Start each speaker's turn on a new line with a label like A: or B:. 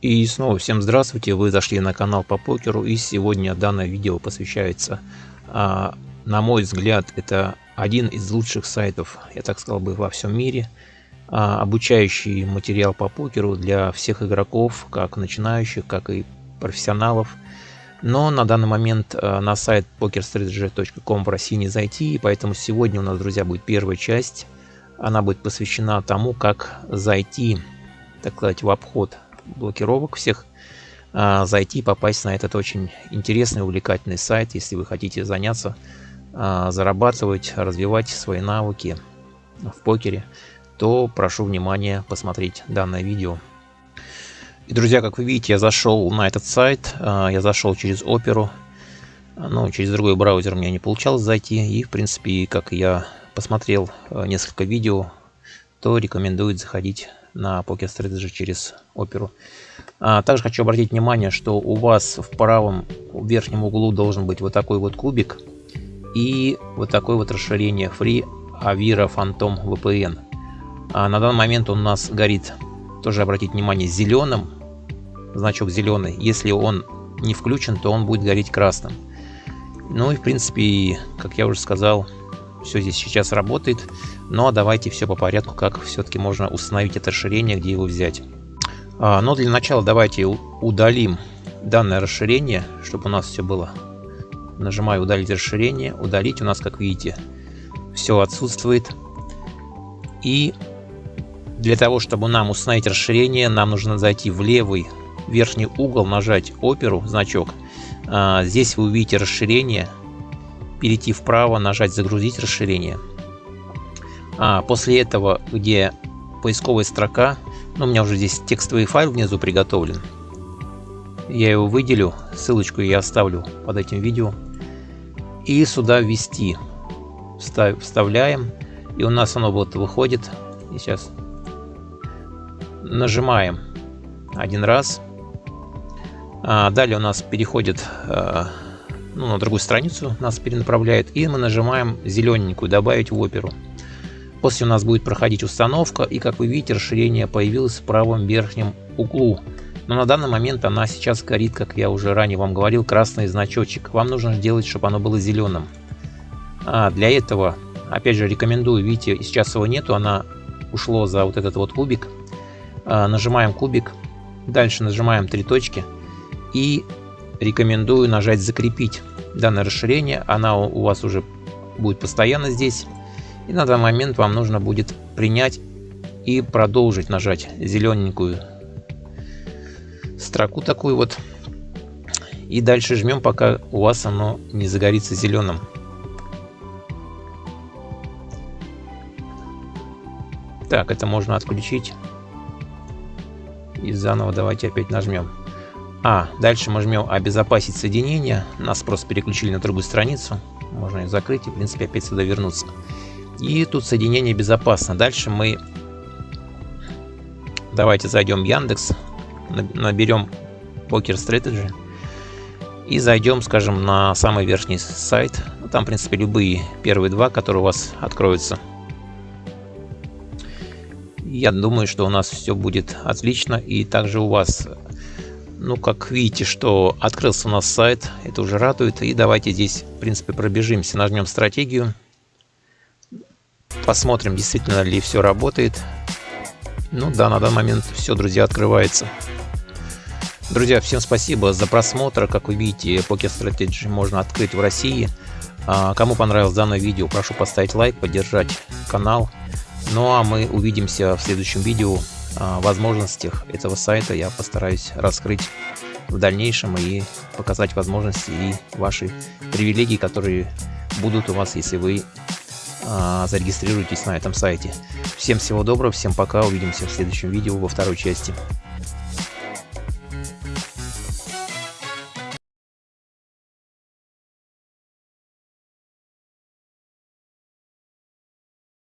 A: И снова всем здравствуйте, вы зашли на канал по покеру и сегодня данное видео посвящается, а, на мой взгляд, это один из лучших сайтов, я так сказал бы, во всем мире, а, обучающий материал по покеру для всех игроков, как начинающих, как и профессионалов. Но на данный момент а, на сайт pokerstrategy.com в России не зайти, и поэтому сегодня у нас, друзья, будет первая часть. Она будет посвящена тому, как зайти, так сказать, в обход блокировок всех а, зайти попасть на этот очень интересный увлекательный сайт если вы хотите заняться а, зарабатывать развивать свои навыки в покере то прошу внимания посмотреть данное видео. И друзья как вы видите я зашел на этот сайт а, я зашел через оперу. Ну через другой браузер мне не получалось зайти и в принципе как я посмотрел несколько видео то рекомендует заходить на Poker Strategy через оперу. А, также хочу обратить внимание, что у вас в правом верхнем углу должен быть вот такой вот кубик и вот такое вот расширение Free Avira Phantom VPN. А на данный момент он у нас горит, тоже обратить внимание, зеленым, значок зеленый. Если он не включен, то он будет гореть красным. Ну и в принципе, как я уже сказал, все здесь сейчас работает. Но давайте все по порядку, как все-таки можно установить это расширение, где его взять. А, но для начала давайте удалим данное расширение, чтобы у нас все было. Нажимаю удалить расширение, удалить. У нас, как видите, все отсутствует. И для того, чтобы нам установить расширение, нам нужно зайти в левый верхний угол, нажать оперу, значок. А, здесь вы увидите расширение перейти вправо, нажать «Загрузить расширение». А после этого, где поисковая строка, ну, у меня уже здесь текстовый файл внизу приготовлен. Я его выделю, ссылочку я оставлю под этим видео. И сюда ввести. Встав, вставляем, и у нас оно вот выходит. И сейчас нажимаем один раз. А далее у нас переходит а, ну, на другую страницу нас перенаправляет, и мы нажимаем зелененькую «Добавить в оперу». После у нас будет проходить установка, и как вы видите, расширение появилось в правом верхнем углу. Но на данный момент она сейчас горит, как я уже ранее вам говорил, красный значочек. Вам нужно сделать, чтобы оно было зеленым. А для этого, опять же, рекомендую, видите, сейчас его нету, она ушло за вот этот вот кубик. А, нажимаем кубик, дальше нажимаем три точки и рекомендую нажать закрепить данное расширение. Она у вас уже будет постоянно здесь. И на данный момент вам нужно будет принять и продолжить нажать зелененькую строку такую вот. И дальше жмем, пока у вас оно не загорится зеленым. Так, это можно отключить. И заново давайте опять нажмем. А, дальше мы жмем «Обезопасить соединение». Нас просто переключили на другую страницу. Можно ее закрыть и, в принципе, опять сюда вернуться. И тут соединение безопасно. Дальше мы... Давайте зайдем в Яндекс. Наберем Poker Strategy. И зайдем, скажем, на самый верхний сайт. Ну, там, в принципе, любые первые два, которые у вас откроются. Я думаю, что у нас все будет отлично. И также у вас ну, как видите, что открылся у нас сайт, это уже радует. И давайте здесь, в принципе, пробежимся, нажмем стратегию. Посмотрим, действительно ли все работает. Ну да, на данный момент все, друзья, открывается. Друзья, всем спасибо за просмотр. Как вы видите, Poker Strategy можно открыть в России. А, кому понравилось данное видео, прошу поставить лайк, поддержать канал. Ну а мы увидимся в следующем видео возможностях этого сайта я постараюсь раскрыть в дальнейшем и показать возможности и ваши привилегии, которые будут у вас, если вы а, зарегистрируетесь на этом сайте. Всем всего доброго, всем пока, увидимся в следующем видео во второй части.